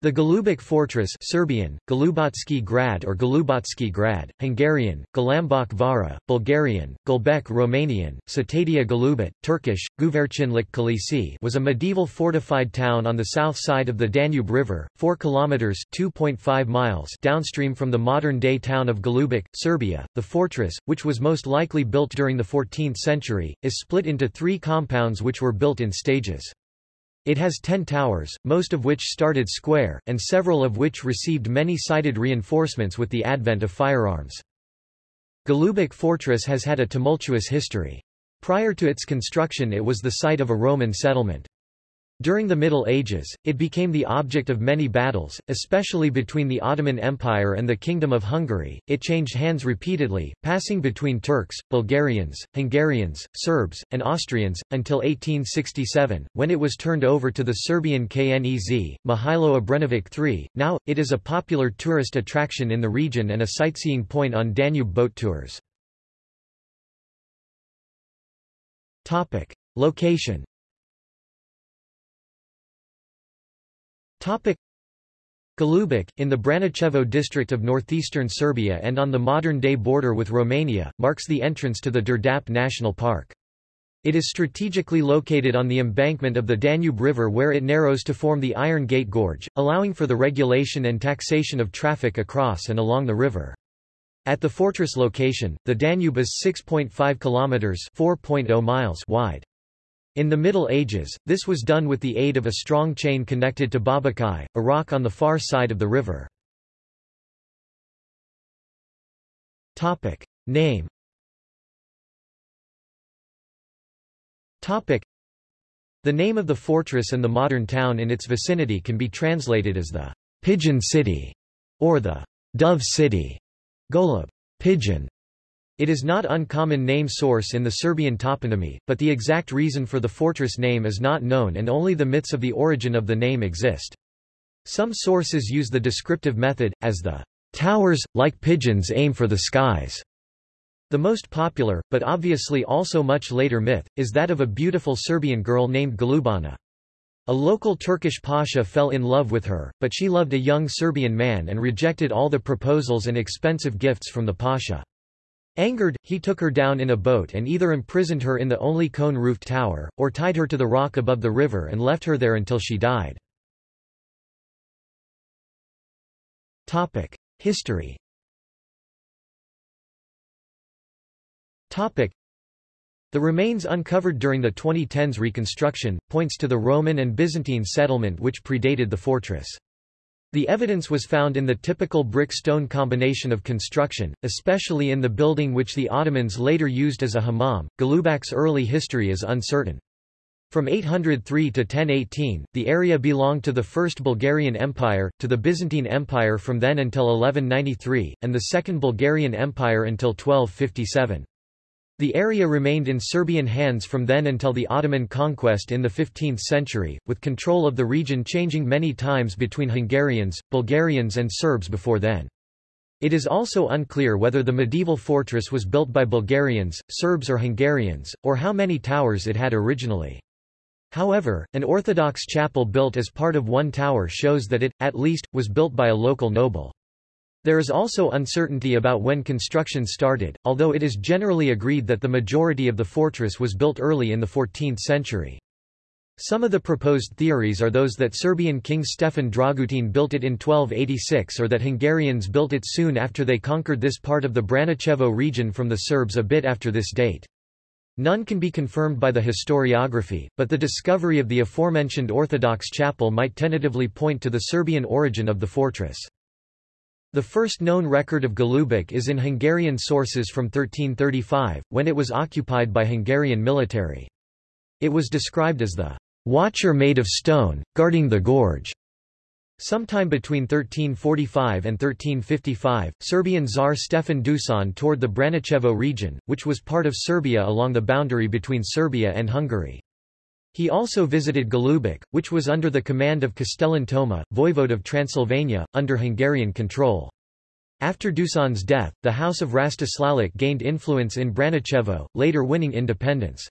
The Golubac Fortress Serbian, Golubotski Grad or Golubotski Grad, Hungarian, Galambok Vara, Bulgarian, Gulbek Romanian, Satadia Golubat, Turkish, Guvercinlik Kalisi was a medieval fortified town on the south side of the Danube River, 4 kilometers (2.5 miles) downstream from the modern-day town of Golubac, Serbia. The fortress, which was most likely built during the 14th century, is split into three compounds which were built in stages. It has ten towers, most of which started square, and several of which received many-sided reinforcements with the advent of firearms. Golubac Fortress has had a tumultuous history. Prior to its construction it was the site of a Roman settlement. During the Middle Ages, it became the object of many battles, especially between the Ottoman Empire and the Kingdom of Hungary. It changed hands repeatedly, passing between Turks, Bulgarians, Hungarians, Serbs, and Austrians, until 1867, when it was turned over to the Serbian Knez, Mihailo Obrenović III. Now, it is a popular tourist attraction in the region and a sightseeing point on Danube boat tours. Location Golubac, in the Braničevo district of northeastern Serbia and on the modern-day border with Romania, marks the entrance to the Đerdap National Park. It is strategically located on the embankment of the Danube River where it narrows to form the Iron Gate Gorge, allowing for the regulation and taxation of traffic across and along the river. At the fortress location, the Danube is 6.5 kilometers (4.0 miles) wide. In the Middle Ages, this was done with the aid of a strong chain connected to Babakai, a rock on the far side of the river. Name The name of the fortress and the modern town in its vicinity can be translated as the Pigeon City or the Dove City. Golub, pigeon, it is not uncommon name source in the Serbian toponymy, but the exact reason for the fortress name is not known and only the myths of the origin of the name exist. Some sources use the descriptive method, as the towers, like pigeons aim for the skies. The most popular, but obviously also much later myth, is that of a beautiful Serbian girl named Golubana. A local Turkish pasha fell in love with her, but she loved a young Serbian man and rejected all the proposals and expensive gifts from the pasha. Angered, he took her down in a boat and either imprisoned her in the only cone-roofed tower, or tied her to the rock above the river and left her there until she died. History The remains uncovered during the 2010s reconstruction, points to the Roman and Byzantine settlement which predated the fortress. The evidence was found in the typical brick-stone combination of construction, especially in the building which the Ottomans later used as a hammam. Golubac's early history is uncertain. From 803 to 1018, the area belonged to the First Bulgarian Empire, to the Byzantine Empire from then until 1193, and the Second Bulgarian Empire until 1257. The area remained in Serbian hands from then until the Ottoman conquest in the 15th century, with control of the region changing many times between Hungarians, Bulgarians and Serbs before then. It is also unclear whether the medieval fortress was built by Bulgarians, Serbs or Hungarians, or how many towers it had originally. However, an Orthodox chapel built as part of one tower shows that it, at least, was built by a local noble. There is also uncertainty about when construction started, although it is generally agreed that the majority of the fortress was built early in the 14th century. Some of the proposed theories are those that Serbian king Stefan Dragutin built it in 1286 or that Hungarians built it soon after they conquered this part of the Braničevo region from the Serbs a bit after this date. None can be confirmed by the historiography, but the discovery of the aforementioned Orthodox chapel might tentatively point to the Serbian origin of the fortress. The first known record of Golubac is in Hungarian sources from 1335, when it was occupied by Hungarian military. It was described as the watcher made of stone, guarding the gorge. Sometime between 1345 and 1355, Serbian Tsar Stefan Dusan toured the Braničevo region, which was part of Serbia along the boundary between Serbia and Hungary. He also visited Golubac, which was under the command of Castellan Toma, voivode of Transylvania, under Hungarian control. After Dusan's death, the House of Rastislalić gained influence in Braničevo, later winning independence.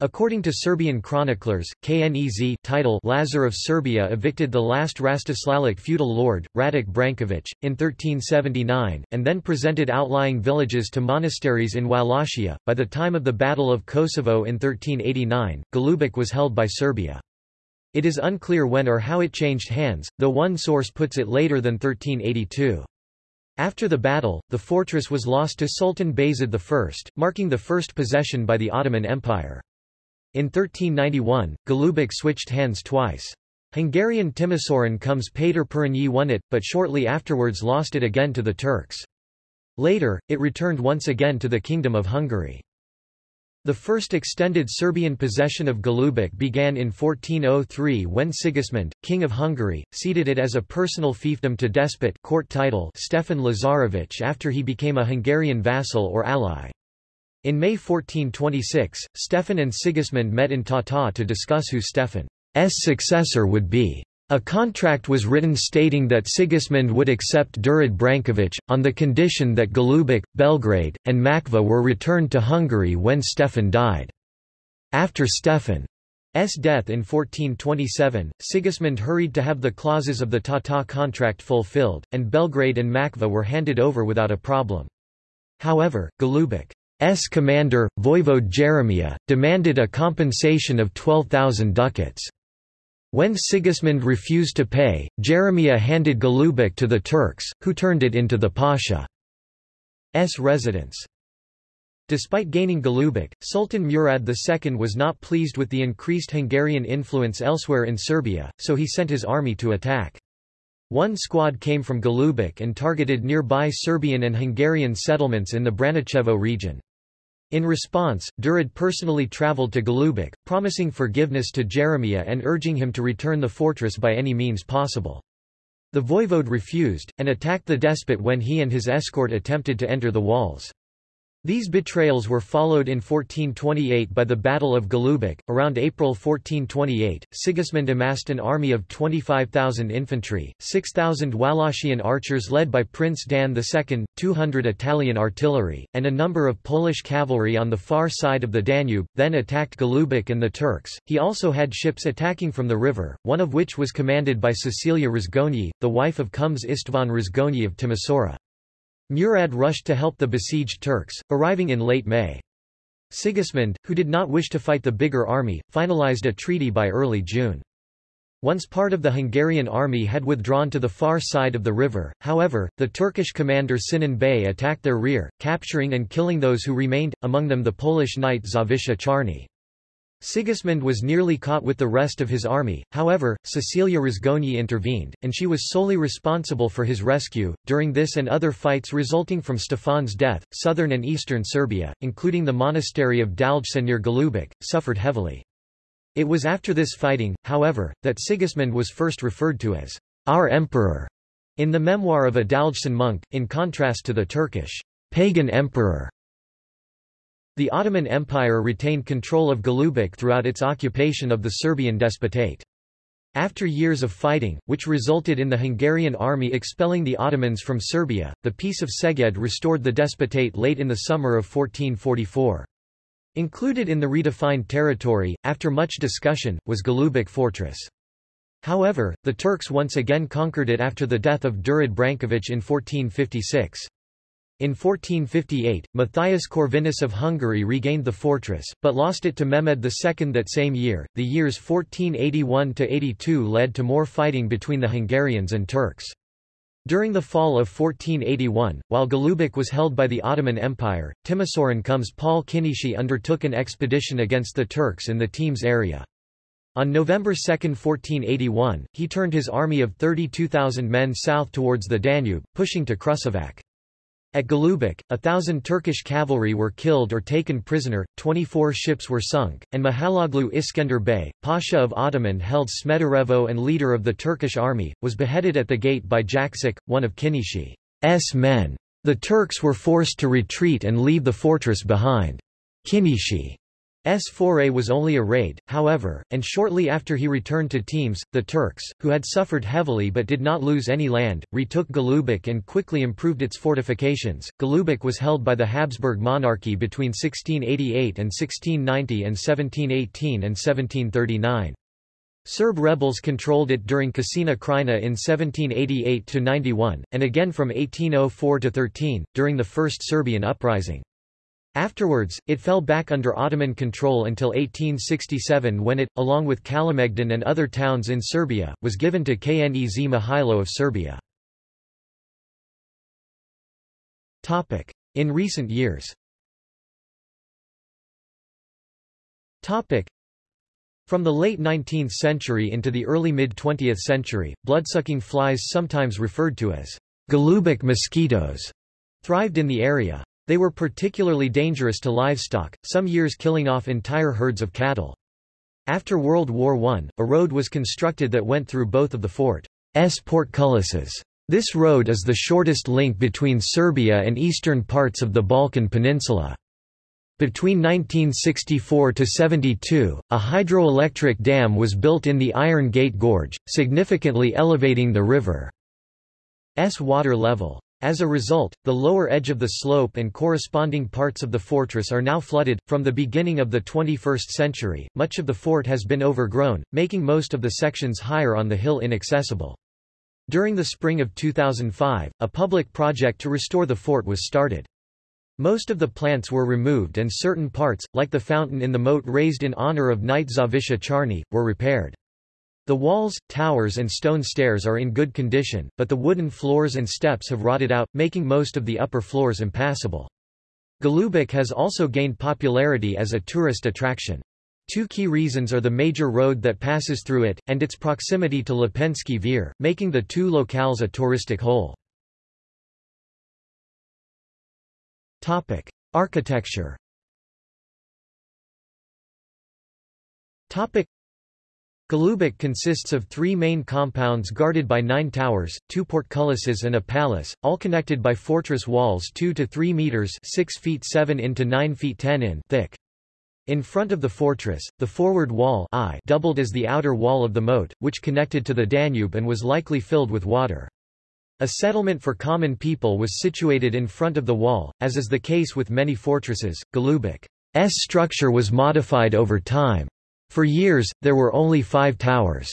According to Serbian chroniclers, Knez title Lazar of Serbia evicted the last Rastislalić feudal lord, Radič Branković, in 1379, and then presented outlying villages to monasteries in Wallachia. By the time of the Battle of Kosovo in 1389, Golubac was held by Serbia. It is unclear when or how it changed hands, though one source puts it later than 1382. After the battle, the fortress was lost to Sultan Bayezid I, marking the first possession by the Ottoman Empire. In 1391, Golubac switched hands twice. Hungarian Timisoaran comes Péter Purányi won it, but shortly afterwards lost it again to the Turks. Later, it returned once again to the Kingdom of Hungary. The first extended Serbian possession of Golubac began in 1403 when Sigismund, King of Hungary, ceded it as a personal fiefdom to despot court title Stefan Lazarević after he became a Hungarian vassal or ally. In May 1426, Stefan and Sigismund met in Tata to discuss who Stefan's successor would be. A contract was written stating that Sigismund would accept Durad Branković, on the condition that Golubac, Belgrade, and Mačva were returned to Hungary when Stefan died. After Stefan's death in 1427, Sigismund hurried to have the clauses of the Tata contract fulfilled, and Belgrade and Mačva were handed over without a problem. However, Golubac S commander, Voivode Jeremiah, demanded a compensation of 12,000 ducats. When Sigismund refused to pay, Jeremiah handed Golubac to the Turks, who turned it into the Pasha's residence. Despite gaining Golubac, Sultan Murad II was not pleased with the increased Hungarian influence elsewhere in Serbia, so he sent his army to attack. One squad came from Golubac and targeted nearby Serbian and Hungarian settlements in the Braničevo region. In response, Durad personally travelled to Golubac, promising forgiveness to Jeremiah and urging him to return the fortress by any means possible. The voivode refused, and attacked the despot when he and his escort attempted to enter the walls. These betrayals were followed in 1428 by the Battle of Golubac. Around April 1428, Sigismund amassed an army of 25,000 infantry, 6,000 Wallachian archers led by Prince Dan II, 200 Italian artillery, and a number of Polish cavalry on the far side of the Danube, then attacked Golubac and the Turks. He also had ships attacking from the river, one of which was commanded by Cecilia Rozgonyi, the wife of Comes Istvan Rozgonyi of Timisoara. Murad rushed to help the besieged Turks, arriving in late May. Sigismund, who did not wish to fight the bigger army, finalized a treaty by early June. Once part of the Hungarian army had withdrawn to the far side of the river, however, the Turkish commander Sinan Bey attacked their rear, capturing and killing those who remained, among them the Polish knight Zawisza Czarny. Sigismund was nearly caught with the rest of his army, however, Cecilia Rozgonyi intervened, and she was solely responsible for his rescue. During this and other fights resulting from Stefan's death, southern and eastern Serbia, including the monastery of Daljsa near Golubac, suffered heavily. It was after this fighting, however, that Sigismund was first referred to as our emperor in the memoir of a Daljsan monk, in contrast to the Turkish pagan emperor the Ottoman Empire retained control of Golubac throughout its occupation of the Serbian despotate. After years of fighting, which resulted in the Hungarian army expelling the Ottomans from Serbia, the Peace of Szeged restored the despotate late in the summer of 1444. Included in the redefined territory, after much discussion, was Golubac fortress. However, the Turks once again conquered it after the death of Durad Branković in 1456. In 1458, Matthias Corvinus of Hungary regained the fortress, but lost it to Mehmed II that same year. The years 1481 to 82 led to more fighting between the Hungarians and Turks. During the fall of 1481, while Golubac was held by the Ottoman Empire, Timisoaran comes Paul Kinizsi undertook an expedition against the Turks in the Temes area. On November 2, 1481, he turned his army of 32,000 men south towards the Danube, pushing to Kruševac. At Golubac, a thousand Turkish cavalry were killed or taken prisoner, 24 ships were sunk, and Mihailoglu Iskender Bey, Pasha of Ottoman held Smederevo and leader of the Turkish army, was beheaded at the gate by Jakšić, one of Kinizsi's men. The Turks were forced to retreat and leave the fortress behind. Kinizsi's foray was only a raid, however, and shortly after he returned to Temes, the Turks, who had suffered heavily but did not lose any land, retook Golubac and quickly improved its fortifications. Golubac was held by the Habsburg monarchy between 1688 and 1690 and 1718 and 1739. Serb rebels controlled it during Kočina Krajina in 1788–91, and again from 1804–13, during the First Serbian Uprising. Afterwards, it fell back under Ottoman control until 1867 when it, along with Kalemegdan and other towns in Serbia, was given to Knez Mihailo of Serbia. In recent years from the late 19th century into the early mid-20th century, bloodsucking flies sometimes referred to as Golubac mosquitoes thrived in the area. They were particularly dangerous to livestock, some years killing off entire herds of cattle. After World War I, a road was constructed that went through both of the fort's portcullises. This road is the shortest link between Serbia and eastern parts of the Balkan Peninsula. Between 1964–72, a hydroelectric dam was built in the Iron Gate Gorge, significantly elevating the river's water level. As a result, the lower edge of the slope and corresponding parts of the fortress are now flooded. From the beginning of the 21st century, much of the fort has been overgrown, making most of the sections higher on the hill inaccessible. During the spring of 2005, a public project to restore the fort was started. Most of the plants were removed and certain parts, like the fountain in the moat raised in honor of Knight Zawisza Czarny, were repaired. The walls, towers and stone stairs are in good condition, but the wooden floors and steps have rotted out, making most of the upper floors impassable. Golubac has also gained popularity as a tourist attraction. Two key reasons are the major road that passes through it, and its proximity to Lepenski Vir, making the two locales a touristic whole. Architecture Golubac consists of three main compounds guarded by nine towers, two portcullises and a palace, all connected by fortress walls 2 to 3 meters 6 feet 7 into 9 feet 10 in thick. In front of the fortress, the forward wall I doubled as the outer wall of the moat, which connected to the Danube and was likely filled with water. A settlement for common people was situated in front of the wall, as is the case with many fortresses. Golubac's structure was modified over time. For years, there were only five towers.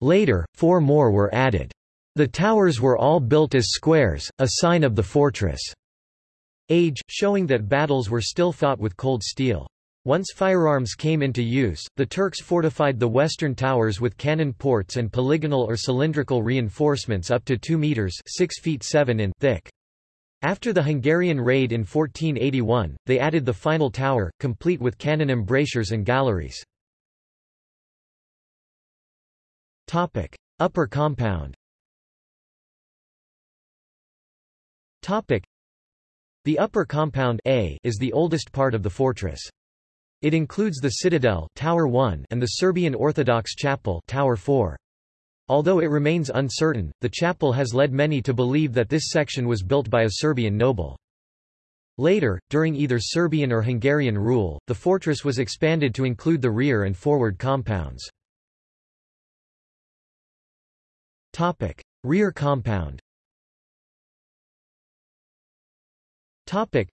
Later, four more were added. The towers were all built as squares, a sign of the fortress' age, showing that battles were still fought with cold steel. Once firearms came into use, the Turks fortified the western towers with cannon ports and polygonal or cylindrical reinforcements up to 2 meters 6 feet 7 in thick. After the Hungarian raid in 1481, they added the final tower, complete with cannon embrasures and galleries. Topic: Upper compound. Topic: The upper compound A is the oldest part of the fortress. It includes the citadel Tower 1 and the Serbian Orthodox Chapel Tower 4. Although it remains uncertain, the chapel has led many to believe that this section was built by a Serbian noble. Later, during either Serbian or Hungarian rule, the fortress was expanded to include the rear and forward compounds. Topic: Rear compound. Topic: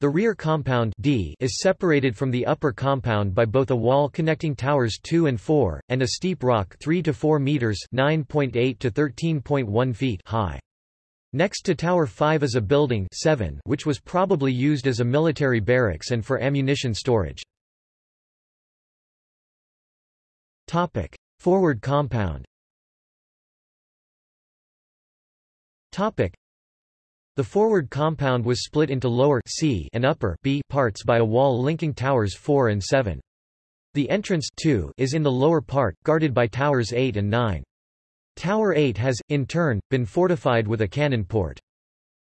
The rear compound D is separated from the upper compound by both a wall connecting towers 2 and 4 and a steep rock 3 to 4 meters (9.8 to 13.1 feet) high. Next to Tower 5 is a building 7 which was probably used as a military barracks and for ammunition storage. Topic: Forward compound. Topic. The forward compound was split into lower C and upper B parts by a wall linking towers 4 and 7. The entrance 2 is in the lower part, guarded by towers 8 and 9. Tower 8 has, in turn, been fortified with a cannon port.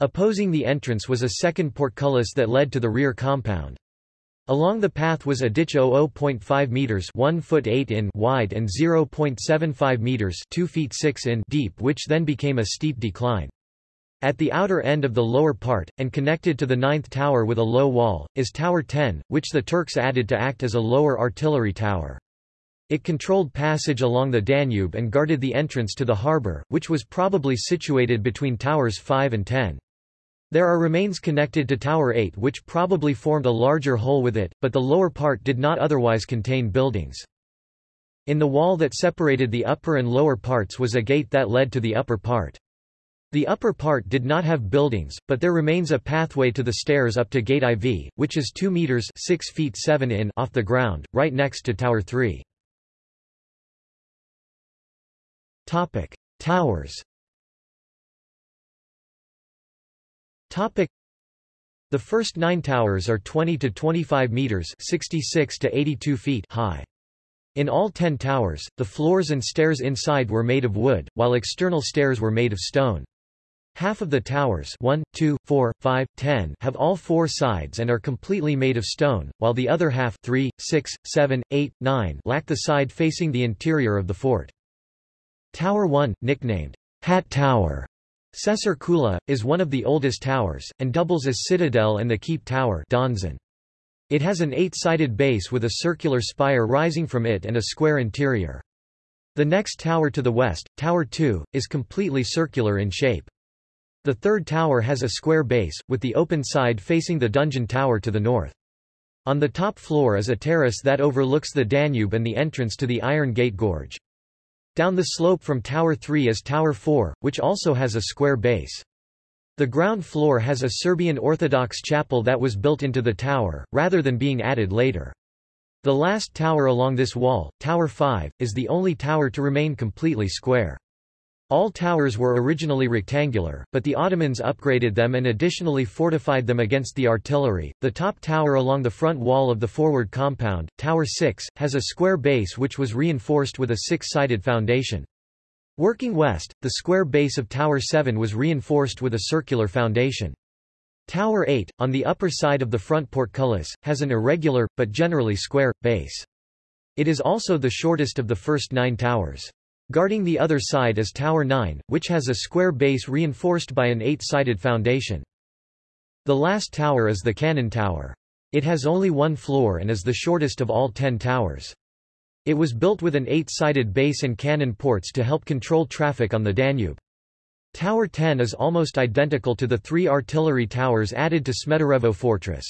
Opposing the entrance was a second portcullis that led to the rear compound. Along the path was a ditch 0.5 meters, 1 foot 8 in wide and 0.75 meters, 2 feet 6 in deep, which then became a steep decline. At the outer end of the lower part, and connected to the ninth tower with a low wall, is Tower 10, which the Turks added to act as a lower artillery tower. It controlled passage along the Danube and guarded the entrance to the harbour, which was probably situated between Towers 5 and 10. There are remains connected to Tower 8 which probably formed a larger hole with it, but the lower part did not otherwise contain buildings. In the wall that separated the upper and lower parts was a gate that led to the upper part. The upper part did not have buildings, but there remains a pathway to the stairs up to Gate IV, which is 2 meters 6 feet 7 in off the ground, right next to Tower 3. Topic: Towers. Topic: The first 9 towers are 20 to 25 meters 66 to 82 feet high. In all 10 towers, the floors and stairs inside were made of wood, while external stairs were made of stone. Half of the towers 1, 2, 4, 5, 10 have all four sides and are completely made of stone, while the other half 3, 6, 7, 8, 9 lack the side facing the interior of the fort. Tower 1, nicknamed Hat Tower, Sesar Kula, is one of the oldest towers, and doubles as citadel and the keep tower Donjon. It has an eight-sided base with a circular spire rising from it and a square interior. The next tower to the west, Tower 2, is completely circular in shape. The third tower has a square base, with the open side facing the dungeon tower to the north. On the top floor is a terrace that overlooks the Danube and the entrance to the Iron Gate Gorge. Down the slope from Tower 3 is Tower 4, which also has a square base. The ground floor has a Serbian Orthodox chapel that was built into the tower, rather than being added later. The last tower along this wall, Tower 5, is the only tower to remain completely square. All towers were originally rectangular, but the Ottomans upgraded them and additionally fortified them against the artillery. The top tower along the front wall of the forward compound, Tower 6, has a square base which was reinforced with a six-sided foundation. Working west, the square base of Tower 7 was reinforced with a circular foundation. Tower 8, on the upper side of the front portcullis, has an irregular, but generally square, base. It is also the shortest of the first nine towers. Guarding the other side is Tower 9, which has a square base reinforced by an eight-sided foundation. The last tower is the Cannon Tower. It has only one floor and is the shortest of all ten towers. It was built with an eight-sided base and cannon ports to help control traffic on the Danube. Tower 10 is almost identical to the three artillery towers added to Smederevo fortress.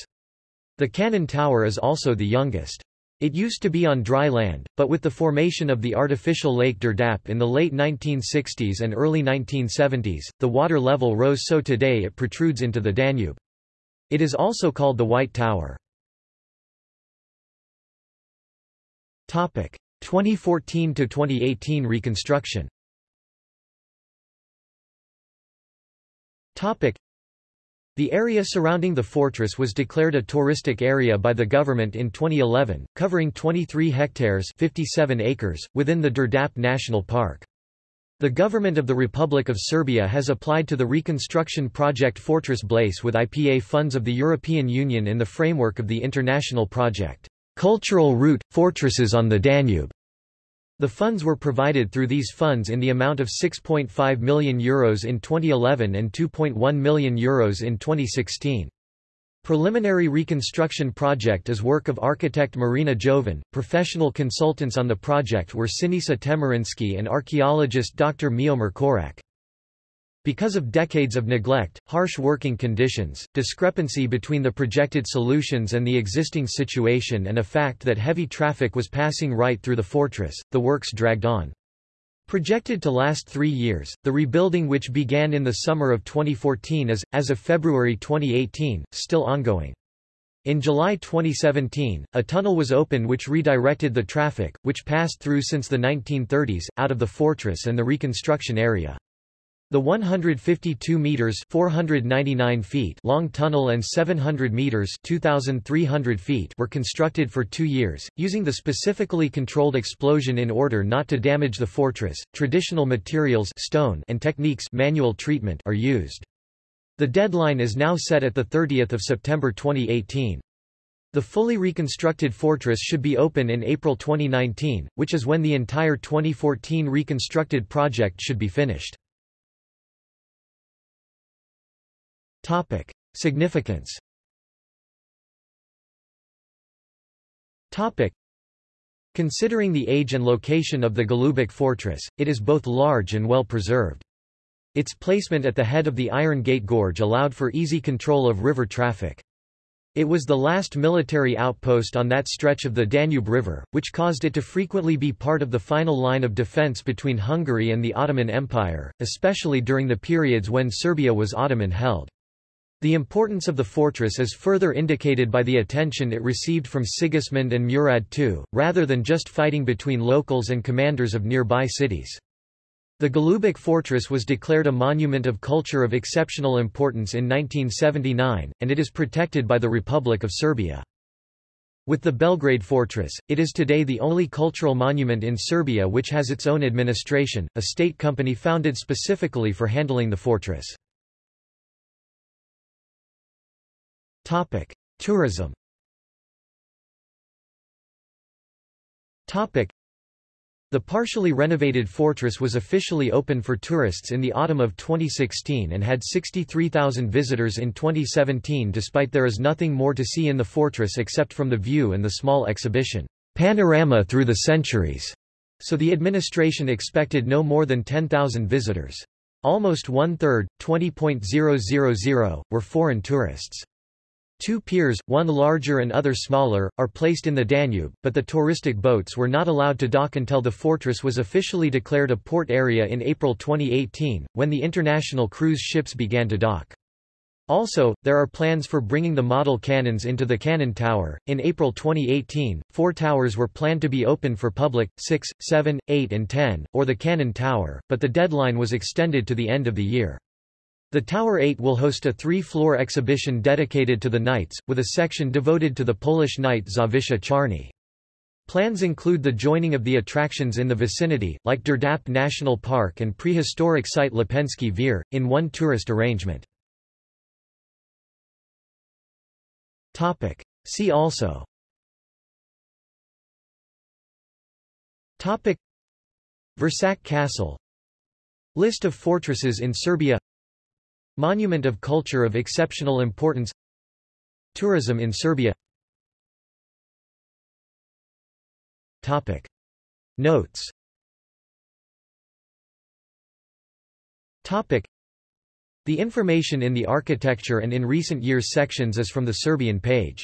The cannon tower is also the youngest. It used to be on dry land, but with the formation of the artificial Lake Đerdap in the late 1960s and early 1970s, the water level rose so today it protrudes into the Danube. It is also called the White Tower. 2014–2018 reconstruction the area surrounding the fortress was declared a touristic area by the government in 2011, covering 23 hectares 57 acres, within the Đerdap National Park. The government of the Republic of Serbia has applied to the reconstruction project Fortress Blaise with IPA funds of the European Union in the framework of the international project, Cultural Route – Fortresses on the Danube. The funds were provided through these funds in the amount of €6.5 million Euros in 2011 and €2.1 million Euros in 2016. Preliminary reconstruction project is work of architect Marina Jovan. Professional consultants on the project were Sinisa Temerinsky and archaeologist Dr. Miomir Korać. Because of decades of neglect, harsh working conditions, discrepancy between the projected solutions and the existing situation and a fact that heavy traffic was passing right through the fortress, the works dragged on. Projected to last three years, the rebuilding which began in the summer of 2014 is, as of February 2018, still ongoing. In July 2017, a tunnel was opened which redirected the traffic, which passed through since the 1930s, out of the fortress and the reconstruction area. The 152 meters (499 feet) long tunnel and 700 meters (2300 feet) were constructed for 2 years, using the specifically controlled explosion in order not to damage the fortress. Traditional materials, stone, and techniques, manual treatment are used. The deadline is now set at the 30th of September 2018. The fully reconstructed fortress should be open in April 2019, which is when the entire 2014 reconstructed project should be finished. Topic. Significance Topic. Considering the age and location of the Golubac fortress, it is both large and well preserved. Its placement at the head of the Iron Gate Gorge allowed for easy control of river traffic. It was the last military outpost on that stretch of the Danube River, which caused it to frequently be part of the final line of defense between Hungary and the Ottoman Empire, especially during the periods when Serbia was Ottoman-held. The importance of the fortress is further indicated by the attention it received from Sigismund and Murad II, rather than just fighting between locals and commanders of nearby cities. The Golubac fortress was declared a monument of culture of exceptional importance in 1979, and it is protected by the Republic of Serbia. With the Belgrade fortress, it is today the only cultural monument in Serbia which has its own administration, a state company founded specifically for handling the fortress. Topic: Tourism. Topic: the partially renovated fortress was officially open for tourists in the autumn of 2016 and had 63,000 visitors in 2017 despite there is nothing more to see in the fortress except from the view and the small exhibition, Panorama Through the Centuries, so the administration expected no more than 10,000 visitors. Almost one-third, 20.000, were foreign tourists. Two piers, one larger and other smaller, are placed in the Danube, but the touristic boats were not allowed to dock until the fortress was officially declared a port area in April 2018, when the international cruise ships began to dock. Also, there are plans for bringing the model cannons into the cannon tower. In April 2018, four towers were planned to be open for public 6, 7, 8, and 10, or the cannon tower, but the deadline was extended to the end of the year. The Tower 8 will host a three-floor exhibition dedicated to the knights, with a section devoted to the Polish knight Zawisza Czarny. Plans include the joining of the attractions in the vicinity, like Đerdap National Park and prehistoric site Lepenski Vir, in one tourist arrangement. See also. Vršac Castle. List of fortresses in Serbia Monument of culture of exceptional importance Tourism in Serbia Topic. Notes Topic. The information in the architecture and in recent years sections is from the Serbian page.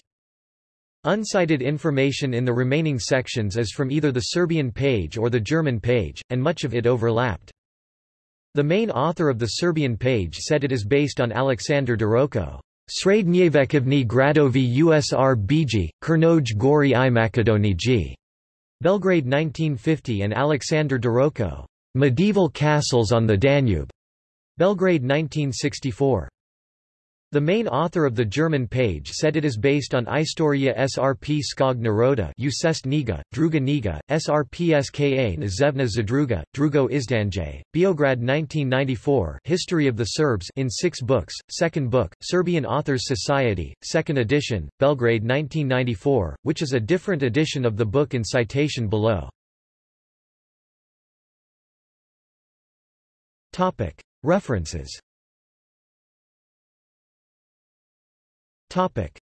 Uncited information in the remaining sections is from either the Serbian page or the German page, and much of it overlapped. The main author of the Serbian page said it is based on Alexander Deroko. Srednjevekovni gradovi USR Biji, Crnoj Gori i Makedoniji. Belgrade 1950 and Alexander Deroko. Medieval Castles on the Danube. Belgrade 1964. The main author of the German page said it is based on Istoria Srp Skog Naroda Usest Niga, Druga Niga, Srpska Nazevna Zadruga, Drugo Izdanje, Beograd 1994 History of the Serbs in six books, second book, Serbian Authors Society, second edition, Belgrade 1994, which is a different edition of the book in citation below. References Topic: